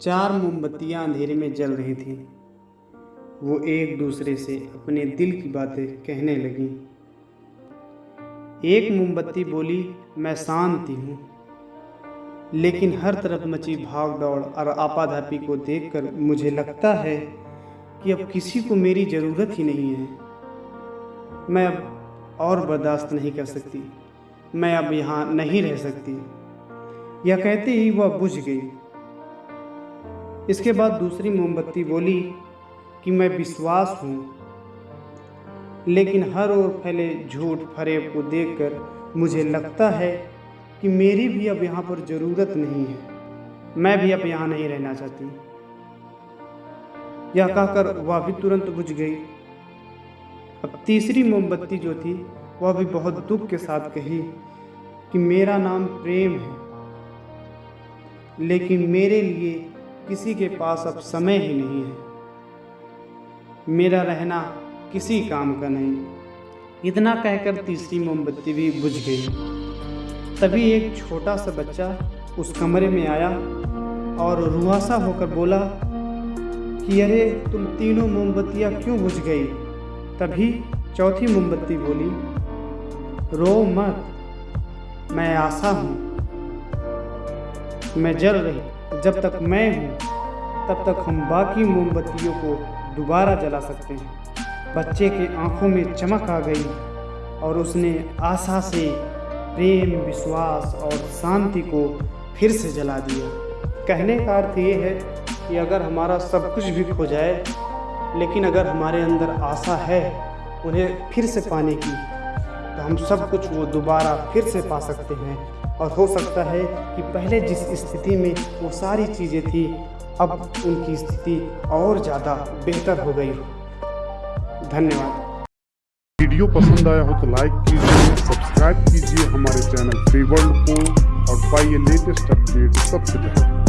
चार मोमबत्तियाँ अंधेरे में जल रही थीं। वो एक दूसरे से अपने दिल की बातें कहने लगीं। एक मोमबत्ती बोली, मैं शांति हूँ। लेकिन हर तरफ़ मची भाग दौड़ और आपाधापी को देखकर मुझे लगता है कि अब किसी को मेरी ज़रूरत ही नहीं है। मैं अब और बर्दाश्त नहीं कर सकती। मैं अब यहाँ नहीं रह सकती। यह कहते ही वह बुझ गई। इसके बाद दूसरी मोमबत्ती बोली कि मैं विश्वास हूँ। लेकिन हर ओर फैले झूठ फरेब को देखकर मुझे लगता है कि मेरी भी अब यहाँ पर ज़रूरत नहीं है। मैं भी अब यहाँ नहीं रहना चाहती। यह कहकर वह भी तुरंत बुझ गई। अब तीसरी मोमबत्ती जो थी, वह भी बहुत दुख के साथ कही कि मेरा नाम प्रेम है। लेकिन मेरे लिए किसी के पास अब समय ही नहीं है। मेरा रहना किसी काम का नहीं। इतना कहकर तीसरी मोमबत्ती भी बुझ गई। तभी एक छोटा सा बच्चा उस कमरे में आया और रुआसा होकर बोला कि, अरे, तुम तीनों मोमबत्तियाँ क्यों बुझ गई? तभी चौथी मोमबत्ती बोली, रो मत, मैं आशा हूँ। मैं जल रही जब तक मैं हूँ, तब तक हम बाकी मोमबत्तियों को दोबारा जला सकते हैं। बच्चे के आँखों में चमक आ गई और उसने आशा से प्रेम, विश्वास और शांति को फिर से जला दिया। कहने का अर्थ ये है कि अगर हमारा सब कुछ भी खो जाए, लेकिन अगर हमारे अंदर आशा है, उन्हें फिर से पाने की तो हम सब कुछ वो दोबारा फिर से पा सकते हैं। और हो सकता है कि पहले जिस स्थिति में वो सारी चीज़ें थी, अब उनकी स्थिति और ज़्यादा बेहतर हो गई। धन्यवाद। वीडियो पसंद आया हो तो लाइक कीजिए, सब्सक्राइब कीजिए हमारे चैनल फ्री वर्ल्ड को और पाइए लेटेस्ट अपडेट सबसे पहले।